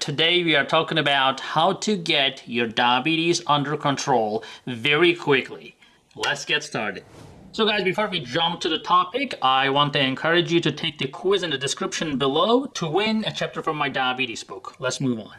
Today we are talking about how to get your diabetes under control very quickly. Let's get started. So guys, before we jump to the topic, I want to encourage you to take the quiz in the description below to win a chapter from my diabetes book. Let's move on.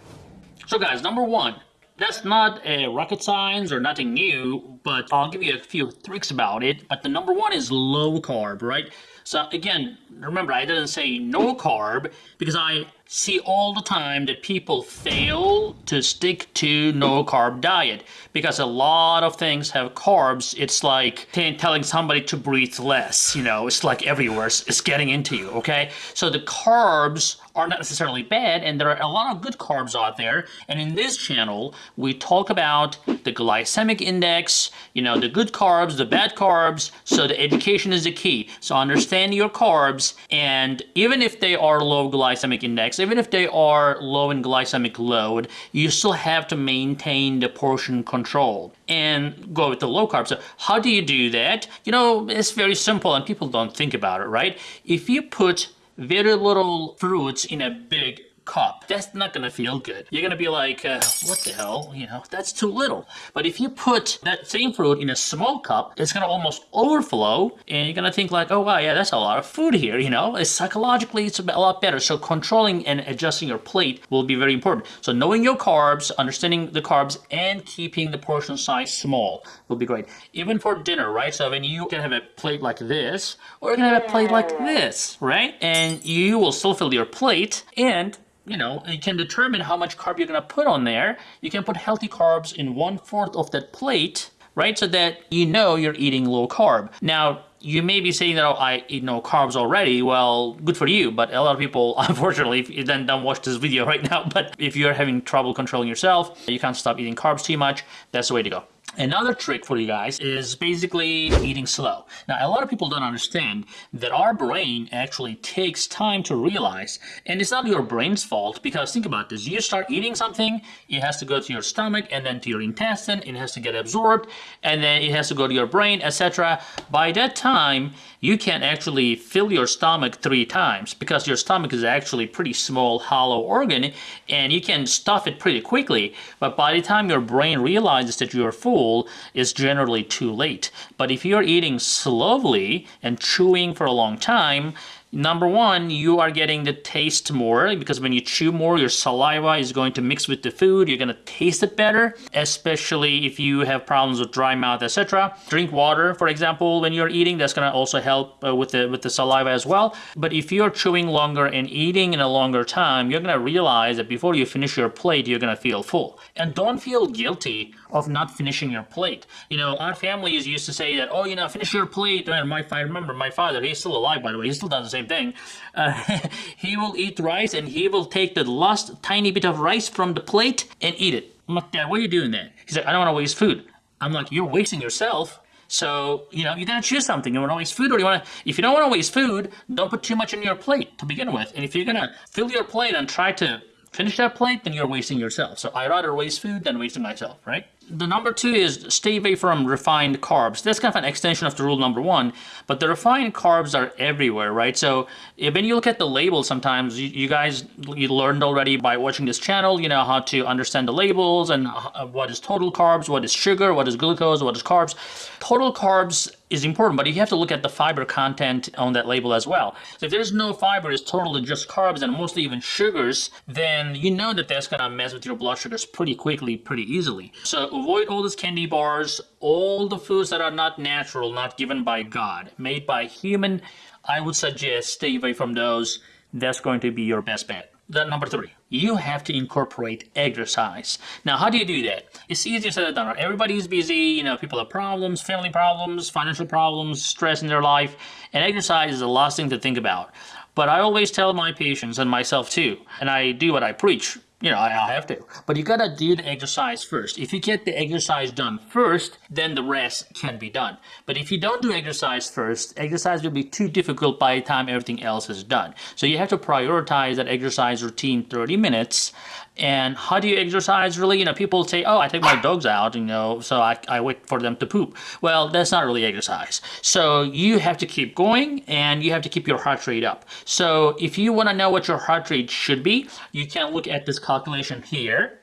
So guys, number one, that's not a rocket science or nothing new, but I'll give you a few tricks about it. But the number one is low carb, right? So again, remember I didn't say no carb because I see all the time that people fail to stick to no carb diet because a lot of things have carbs. It's like telling somebody to breathe less, you know, it's like everywhere. It's getting into you, okay? So the carbs are not necessarily bad and there are a lot of good carbs out there. And in this channel, we talk about the glycemic index, you know, the good carbs, the bad carbs. So the education is the key. So understand your carbs and even if they are low glycemic index, even if they are low in glycemic load, you still have to maintain the portion control and go with the low carb. So how do you do that? You know, it's very simple and people don't think about it, right? If you put very little fruits in a big cup. That's not gonna feel good. You're gonna be like, uh, what the hell? You know, that's too little. But if you put that same fruit in a small cup, it's gonna almost overflow, and you're gonna think like, oh wow, yeah, that's a lot of food here. You know, it's psychologically it's a lot better. So controlling and adjusting your plate will be very important. So knowing your carbs, understanding the carbs, and keeping the portion size small will be great. Even for dinner, right? So when you can have a plate like this, or you can have a plate like this, right? And you will still fill your plate and you know, you can determine how much carb you're to put on there. You can put healthy carbs in one fourth of that plate, right? So that you know you're eating low carb. Now, you may be saying that, oh, I eat no carbs already. Well, good for you. But a lot of people, unfortunately, if you then don't watch this video right now, but if you're having trouble controlling yourself, you can't stop eating carbs too much, that's the way to go. Another trick for you guys is basically eating slow. Now, a lot of people don't understand that our brain actually takes time to realize, and it's not your brain's fault because think about this. You start eating something, it has to go to your stomach and then to your intestine, it has to get absorbed, and then it has to go to your brain, etc. By that time, you can actually fill your stomach three times because your stomach is actually pretty small, hollow organ, and you can stuff it pretty quickly. But by the time your brain realizes that you're full, is generally too late. But if you're eating slowly and chewing for a long time, Number one, you are getting the taste more because when you chew more, your saliva is going to mix with the food. You're going to taste it better, especially if you have problems with dry mouth, etc. Drink water, for example, when you're eating. That's going to also help uh, with the with the saliva as well. But if you're chewing longer and eating in a longer time, you're going to realize that before you finish your plate, you're going to feel full. And don't feel guilty of not finishing your plate. You know, our families used to say that, oh, you know, finish your plate. And my, I remember my father, he's still alive, by the way. He still does the same thing. Uh, he will eat rice and he will take the last tiny bit of rice from the plate and eat it. I'm like, Dad, what are you doing that? He's like, I don't want to waste food. I'm like, you're wasting yourself. So, you know, you gotta choose something. You want to waste food or you want to, if you don't want to waste food, don't put too much in your plate to begin with. And if you're gonna fill your plate and try to finish that plate, then you're wasting yourself. So I rather waste food than wasting myself, right? The number two is stay away from refined carbs. That's kind of an extension of the rule number one, but the refined carbs are everywhere, right? So when you look at the label sometimes, you, you guys you learned already by watching this channel, you know, how to understand the labels and uh, what is total carbs, what is sugar, what is glucose, what is carbs. Total carbs is important, but you have to look at the fiber content on that label as well. So if there's no fiber, it's totally just carbs and mostly even sugars, then you know that that's gonna mess with your blood sugars pretty quickly, pretty easily. So avoid all these candy bars, all the foods that are not natural, not given by God, made by human. I would suggest stay away from those. That's going to be your best bet. Then number three, you have to incorporate exercise. Now, how do you do that? It's easier said than done. Everybody's busy, you know, people have problems, family problems, financial problems, stress in their life, and exercise is the last thing to think about. But I always tell my patients and myself too, and I do what I preach you know, I have to. But you gotta do the exercise first. If you get the exercise done first, then the rest can be done. But if you don't do exercise first, exercise will be too difficult by the time everything else is done. So you have to prioritize that exercise routine 30 minutes and how do you exercise really? You know, people say, oh, I take my dogs out, you know, so I, I wait for them to poop. Well, that's not really exercise. So you have to keep going and you have to keep your heart rate up. So if you want to know what your heart rate should be, you can look at this calculation here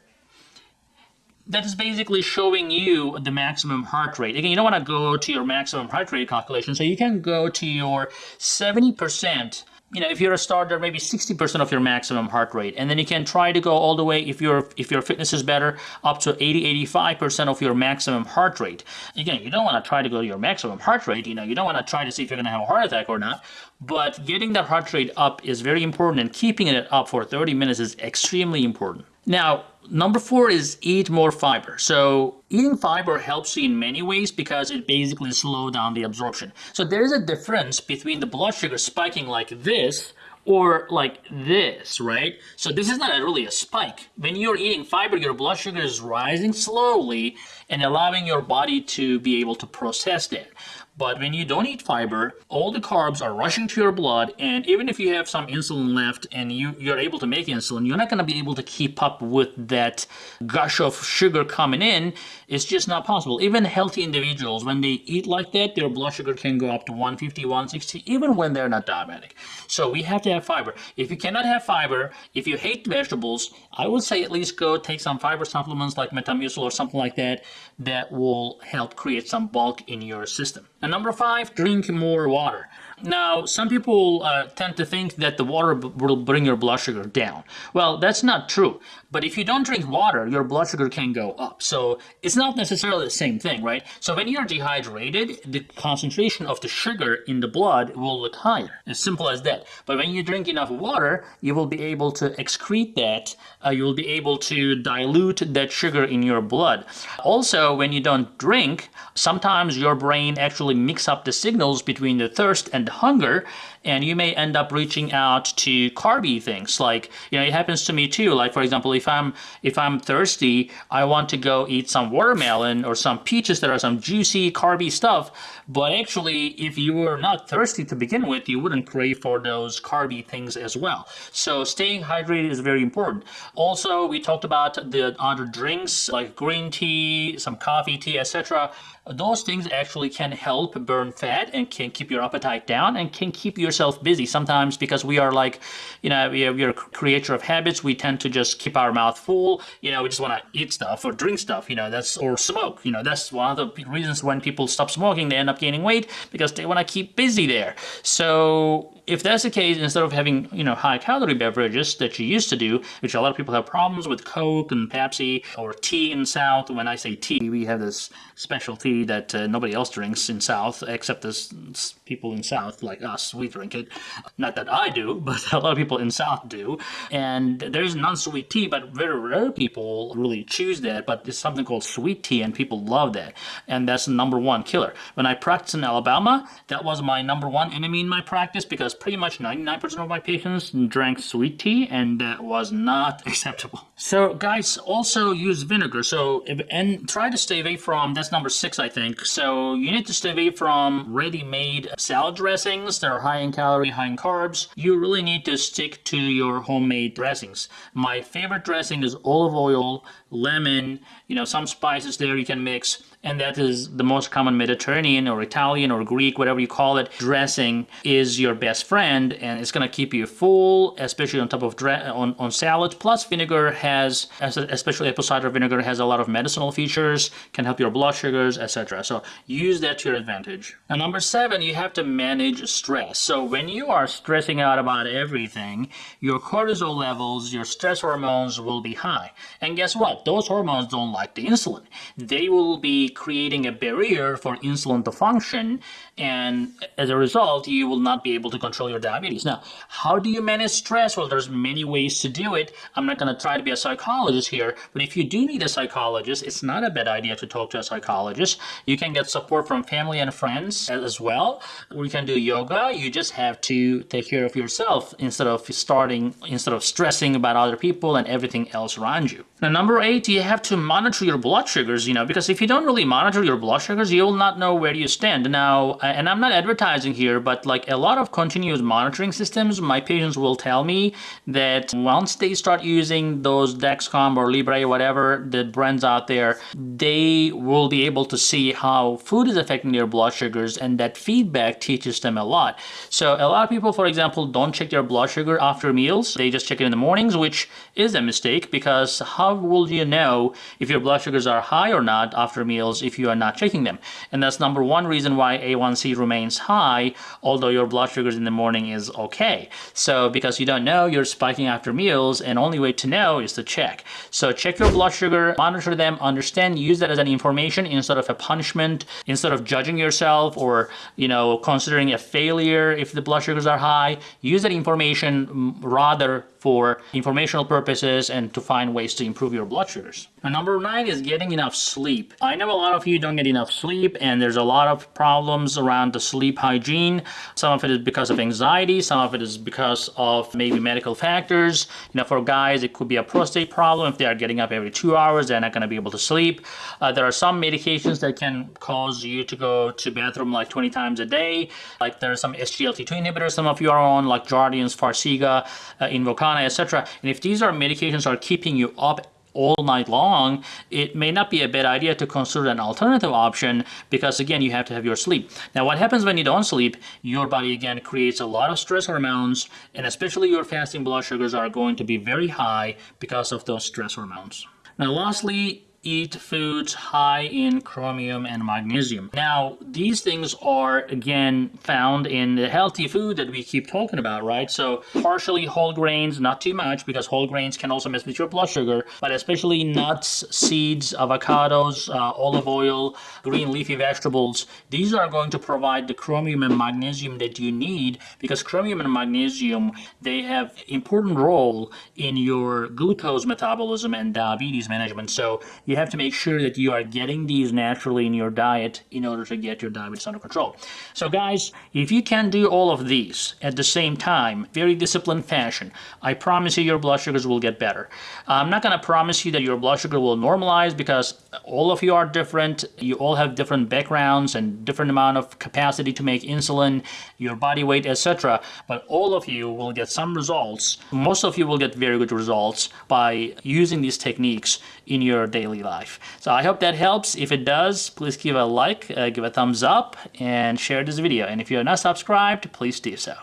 that is basically showing you the maximum heart rate. Again, you don't want to go to your maximum heart rate calculation, so you can go to your 70% you know, if you're a starter, maybe 60% of your maximum heart rate. And then you can try to go all the way, if your if your fitness is better, up to 80, 85% of your maximum heart rate. Again, you don't want to try to go to your maximum heart rate. You know, you don't want to try to see if you're going to have a heart attack or not. But getting that heart rate up is very important, and keeping it up for 30 minutes is extremely important. Now, number four is eat more fiber. So eating fiber helps you in many ways because it basically slows down the absorption. So there is a difference between the blood sugar spiking like this or like this, right? So this is not really a spike. When you're eating fiber, your blood sugar is rising slowly and allowing your body to be able to process that. But when you don't eat fiber, all the carbs are rushing to your blood, and even if you have some insulin left and you, you're able to make insulin, you're not going to be able to keep up with that gush of sugar coming in. It's just not possible. Even healthy individuals, when they eat like that, their blood sugar can go up to 150, 160, even when they're not diabetic. So we have to have fiber. If you cannot have fiber, if you hate vegetables, I would say at least go take some fiber supplements like Metamucil or something like that that will help create some bulk in your system. And number five, drink more water. Now, some people uh, tend to think that the water will bring your blood sugar down. Well, that's not true. But if you don't drink water, your blood sugar can go up. So it's not necessarily the same thing, right? So when you're dehydrated, the concentration of the sugar in the blood will look higher. As simple as that. But when you drink enough water, you will be able to excrete that. Uh, you will be able to dilute that sugar in your blood. Also, when you don't drink, sometimes your brain actually mix up the signals between the thirst and hunger and you may end up reaching out to carby things. Like you know it happens to me too. Like for example if i'm if i'm thirsty i want to go eat some watermelon or some peaches that are some juicy carby stuff but actually if you were not thirsty to begin with you wouldn't crave for those carby things as well. So staying hydrated is very important. Also we talked about the other drinks like green tea some coffee tea etc those things actually can help burn fat and can keep your appetite down and can keep yourself busy. Sometimes because we are like you know we are, we are a creature of habits we tend to just keep our mouth full. You know we just want to eat stuff or drink stuff you know that's or smoke. You know that's one of the reasons when people stop smoking they end up gaining weight because they want to keep busy there. So if that's the case, instead of having, you know, high calorie beverages that you used to do, which a lot of people have problems with Coke and Pepsi or tea in South. When I say tea, we have this special tea that uh, nobody else drinks in South except the people in South like us. We drink it. Not that I do, but a lot of people in South do. And there's non-sweet tea, but very rare people really choose that. But it's something called sweet tea, and people love that. And that's the number one killer. When I practiced in Alabama, that was my number one enemy in my practice because pretty much 99% of my patients drank sweet tea and that was not acceptable. So guys, also use vinegar. So if, and try to stay away from, that's number six, I think. So you need to stay away from ready-made salad dressings that are high in calorie, high in carbs. You really need to stick to your homemade dressings. My favorite dressing is olive oil, lemon, you know, some spices there you can mix and that is the most common Mediterranean or Italian or Greek, whatever you call it, dressing is your best friend and it's gonna keep you full, especially on top of on, on salad. Plus vinegar has, especially apple cider vinegar has a lot of medicinal features, can help your blood sugars, etc. So use that to your advantage. Now number seven, you have to manage stress. So when you are stressing out about everything, your cortisol levels, your stress hormones will be high. And guess what? Those hormones don't like the insulin. They will be creating a barrier for insulin to function and as a result you will not be able to control your diabetes. Now how do you manage stress? Well there's many ways to do it. I'm not going to try to be a psychologist here but if you do need a psychologist it's not a bad idea to talk to a psychologist. You can get support from family and friends as well. We can do yoga. You just have to take care of yourself instead of starting instead of stressing about other people and everything else around you. Now number eight you have to monitor your blood sugars you know because if you don't really monitor your blood sugars, you will not know where you stand. Now, uh, and I'm not advertising here, but like a lot of continuous monitoring systems, my patients will tell me that once they start using those Dexcom or Libre, whatever the brands out there, they will be able to see how food is affecting their blood sugars and that feedback teaches them a lot. So a lot of people, for example, don't check their blood sugar after meals. They just check it in the mornings, which is a mistake because how will you know if your blood sugars are high or not after meals if you are not checking them? And that's number one reason why A1C remains high, although your blood sugars in the morning is okay. So because you don't know, you're spiking after meals and only way to know is to check. So check your blood sugar, monitor them, understand, use that as an information instead of a punishment, instead of judging yourself or, you know, considering a failure if the blood sugars are high. Use that information mm, rather for informational purposes and to find ways to improve your blood sugars. Number nine is getting enough sleep. I know a lot of you don't get enough sleep and there's a lot of problems around the sleep hygiene. Some of it is because of anxiety, some of it is because of maybe medical factors. You know, for guys, it could be a prostate problem. If they are getting up every two hours, they're not going to be able to sleep. Uh, there are some medications that can cause you to go to bathroom like 20 times a day. Like there are some SGLT2 inhibitors some of you are on, like Jardiance, Farxiga, uh, Invokana, etc. And if these are medications are keeping you up all night long, it may not be a bad idea to consider an alternative option because again, you have to have your sleep. Now, what happens when you don't sleep? Your body again creates a lot of stress hormones and especially your fasting blood sugars are going to be very high because of those stress hormones. Now, lastly, eat foods high in chromium and magnesium. Now, these things are, again, found in the healthy food that we keep talking about, right? So partially whole grains, not too much, because whole grains can also mess with your blood sugar, but especially nuts, seeds, avocados, uh, olive oil, green leafy vegetables. These are going to provide the chromium and magnesium that you need because chromium and magnesium, they have important role in your glucose metabolism and diabetes management. So you have to make sure that you are getting these naturally in your diet in order to get your diabetes under control. So guys, if you can do all of these at the same time, very disciplined fashion, I promise you your blood sugars will get better. I'm not going to promise you that your blood sugar will normalize because all of you are different. You all have different backgrounds and different amount of capacity to make insulin, your body weight, etc. But all of you will get some results. Most of you will get very good results by using these techniques in your daily daily life. So I hope that helps. If it does, please give a like, uh, give a thumbs up, and share this video. And if you're not subscribed, please do so.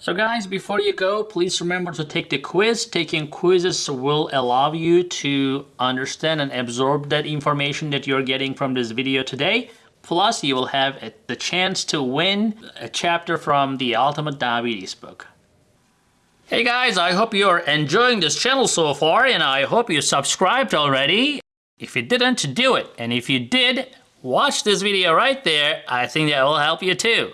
So guys, before you go, please remember to take the quiz. Taking quizzes will allow you to understand and absorb that information that you're getting from this video today. Plus, you will have the chance to win a chapter from the Ultimate Diabetes book. Hey guys, I hope you're enjoying this channel so far and I hope you subscribed already. If you didn't, do it. And if you did, watch this video right there. I think that will help you too.